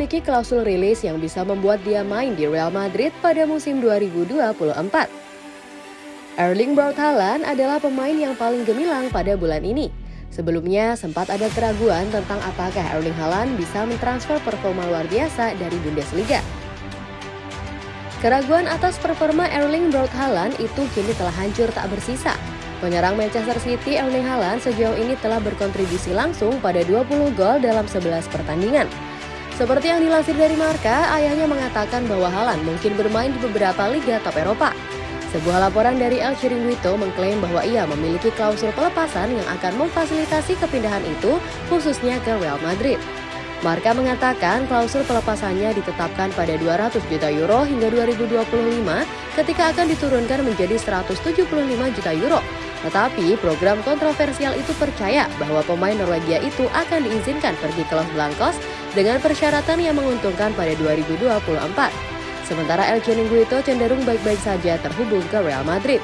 memiliki klausul rilis yang bisa membuat dia main di Real Madrid pada musim 2024. Erling Braut Haaland adalah pemain yang paling gemilang pada bulan ini. Sebelumnya sempat ada keraguan tentang apakah Erling Haaland bisa mentransfer performa luar biasa dari Bundesliga. Keraguan atas performa Erling Braut Haaland itu kini telah hancur tak bersisa. Penyerang Manchester City Erling Haaland sejauh ini telah berkontribusi langsung pada 20 gol dalam 11 pertandingan. Seperti yang dilansir dari Marka, ayahnya mengatakan bahwa Haaland mungkin bermain di beberapa liga top Eropa. Sebuah laporan dari El Chiringuito mengklaim bahwa ia memiliki klausul pelepasan yang akan memfasilitasi kepindahan itu khususnya ke Real Madrid. Marka mengatakan klausul pelepasannya ditetapkan pada 200 juta euro hingga 2025 ketika akan diturunkan menjadi 175 juta euro. Tetapi program kontroversial itu percaya bahwa pemain Norwegia itu akan diizinkan pergi ke Los Blancos dengan persyaratan yang menguntungkan pada 2024. Sementara El Chiringuito cenderung baik-baik saja terhubung ke Real Madrid.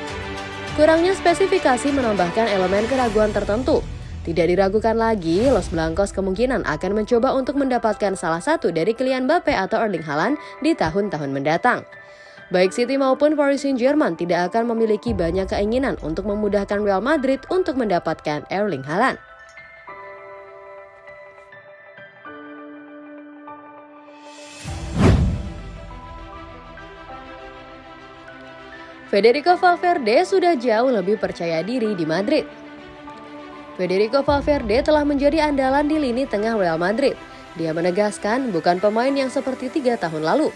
Kurangnya spesifikasi menambahkan elemen keraguan tertentu. Tidak diragukan lagi, Los Blancos kemungkinan akan mencoba untuk mendapatkan salah satu dari Kylian Mbappe atau Erling Haaland di tahun-tahun mendatang. Baik City maupun Paris Saint-Germain tidak akan memiliki banyak keinginan untuk memudahkan Real Madrid untuk mendapatkan Erling Haaland. Federico Valverde sudah jauh lebih percaya diri di Madrid. Federico Valverde telah menjadi andalan di lini tengah Real Madrid. Dia menegaskan bukan pemain yang seperti tiga tahun lalu.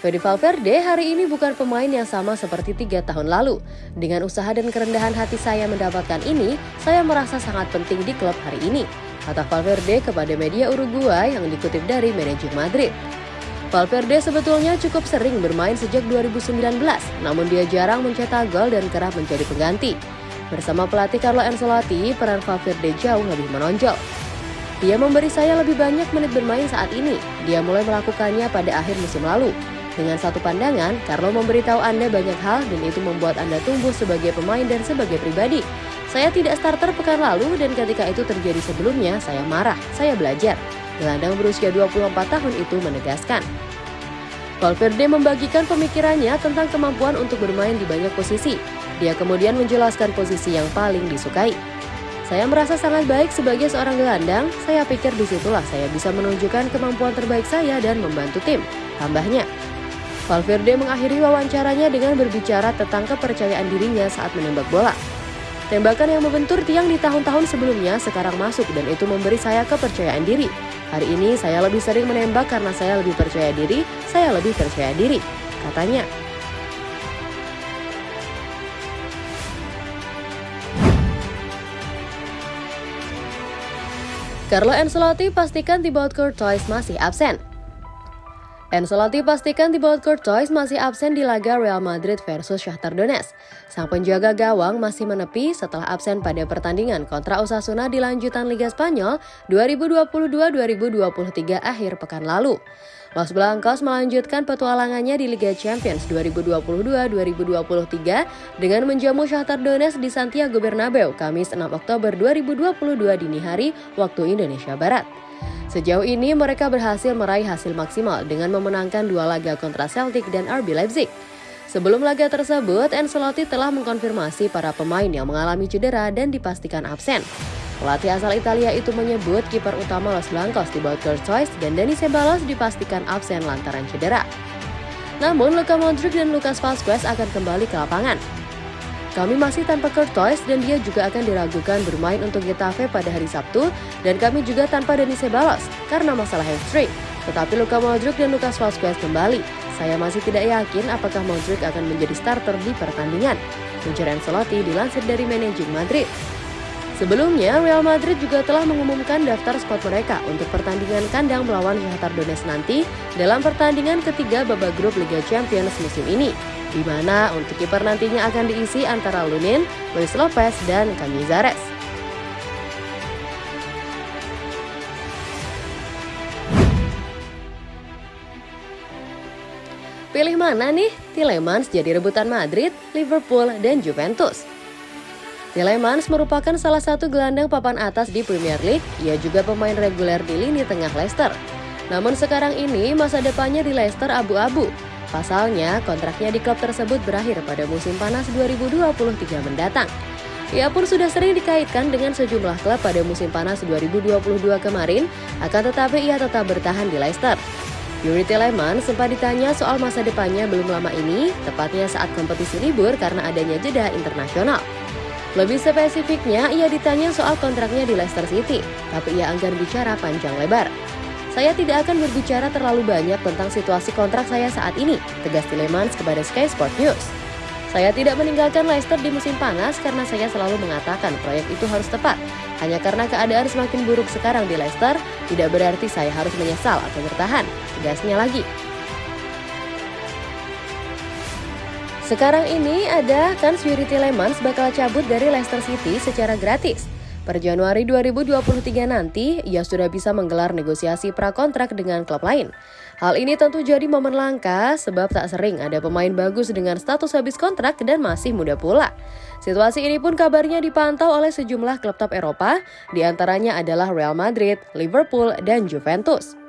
Fede Valverde hari ini bukan pemain yang sama seperti tiga tahun lalu. Dengan usaha dan kerendahan hati saya mendapatkan ini, saya merasa sangat penting di klub hari ini, kata Valverde kepada media Uruguay yang dikutip dari manajer Madrid. Valverde sebetulnya cukup sering bermain sejak 2019, namun dia jarang mencetak gol dan kerap menjadi pengganti. Bersama pelatih Carlo Ancelotti, peran Valverde jauh lebih menonjol. Dia memberi saya lebih banyak menit bermain saat ini. Dia mulai melakukannya pada akhir musim lalu. Dengan satu pandangan, Carlo memberitahu Anda banyak hal dan itu membuat Anda tumbuh sebagai pemain dan sebagai pribadi. Saya tidak starter pekan lalu dan ketika itu terjadi sebelumnya, saya marah, saya belajar. Gelandang berusia 24 tahun itu menegaskan. Valverde membagikan pemikirannya tentang kemampuan untuk bermain di banyak posisi. Dia kemudian menjelaskan posisi yang paling disukai. Saya merasa sangat baik sebagai seorang gelandang, saya pikir di situlah saya bisa menunjukkan kemampuan terbaik saya dan membantu tim, tambahnya. Valverde mengakhiri wawancaranya dengan berbicara tentang kepercayaan dirinya saat menembak bola. Tembakan yang membentur tiang di tahun-tahun sebelumnya sekarang masuk dan itu memberi saya kepercayaan diri. Hari ini saya lebih sering menembak karena saya lebih percaya diri, saya lebih percaya diri, katanya. Carlo Ancelotti pastikan Thibaut Courtois masih absen. Ancelotti pastikan Thibaut Courtois masih absen di laga Real Madrid versus Shakhtar Donetsk. Sang penjaga gawang masih menepi setelah absen pada pertandingan kontra Osasuna di lanjutan Liga Spanyol 2022-2023 akhir pekan lalu. Los Blancos melanjutkan petualangannya di Liga Champions 2022-2023 dengan menjamu Shakhtar Donetsk di Santiago Bernabeu Kamis 6 Oktober 2022 dini hari waktu Indonesia Barat. Sejauh ini mereka berhasil meraih hasil maksimal dengan memenangkan dua laga kontra Celtic dan RB Leipzig. Sebelum laga tersebut, Ancelotti telah mengkonfirmasi para pemain yang mengalami cedera dan dipastikan absen. Pelatih asal Italia itu menyebut kiper utama Los Blancos Thibaut Courtois dan Dani Ceballos dipastikan absen lantaran cedera. Namun, Luka Modric dan Lucas Vazquez akan kembali ke lapangan. Kami masih tanpa Courtois dan dia juga akan diragukan bermain untuk Getafe pada hari Sabtu dan kami juga tanpa Dani Ceballos karena masalah hamstring. Tetapi Luka Modric dan Lucas Vazquez kembali. Saya masih tidak yakin apakah Modric akan menjadi starter di pertandingan. Ujar Ancelotti dilansir dari manajer Madrid. Sebelumnya, Real Madrid juga telah mengumumkan daftar squad mereka untuk pertandingan kandang melawan Shakhtar Donetsk nanti dalam pertandingan ketiga babak grup Liga Champions musim ini di mana untuk kiper nantinya akan diisi antara Lunin, Luis Lopez, dan Canizares. Pilih mana nih? Tilemans jadi rebutan Madrid, Liverpool, dan Juventus. Tilemans merupakan salah satu gelandang papan atas di Premier League. Ia juga pemain reguler di lini tengah Leicester. Namun sekarang ini masa depannya di Leicester abu-abu. Pasalnya, kontraknya di klub tersebut berakhir pada musim panas 2023 mendatang. Ia pun sudah sering dikaitkan dengan sejumlah klub pada musim panas 2022 kemarin, akan tetapi ia tetap bertahan di Leicester. Yuri Telemann sempat ditanya soal masa depannya belum lama ini, tepatnya saat kompetisi libur karena adanya jeda internasional. Lebih spesifiknya, ia ditanya soal kontraknya di Leicester City, tapi ia enggan bicara panjang lebar. Saya tidak akan berbicara terlalu banyak tentang situasi kontrak saya saat ini, tegas Tilemans kepada Sky Sport News. Saya tidak meninggalkan Leicester di musim panas karena saya selalu mengatakan proyek itu harus tepat. Hanya karena keadaan semakin buruk sekarang di Leicester, tidak berarti saya harus menyesal atau bertahan. Tegasnya lagi. Sekarang ini ada kan Yuri Lemans bakal cabut dari Leicester City secara gratis. Per Januari 2023 nanti, ia sudah bisa menggelar negosiasi prakontrak dengan klub lain. Hal ini tentu jadi momen langka sebab tak sering ada pemain bagus dengan status habis kontrak dan masih muda pula. Situasi ini pun kabarnya dipantau oleh sejumlah klub top Eropa, di antaranya adalah Real Madrid, Liverpool, dan Juventus.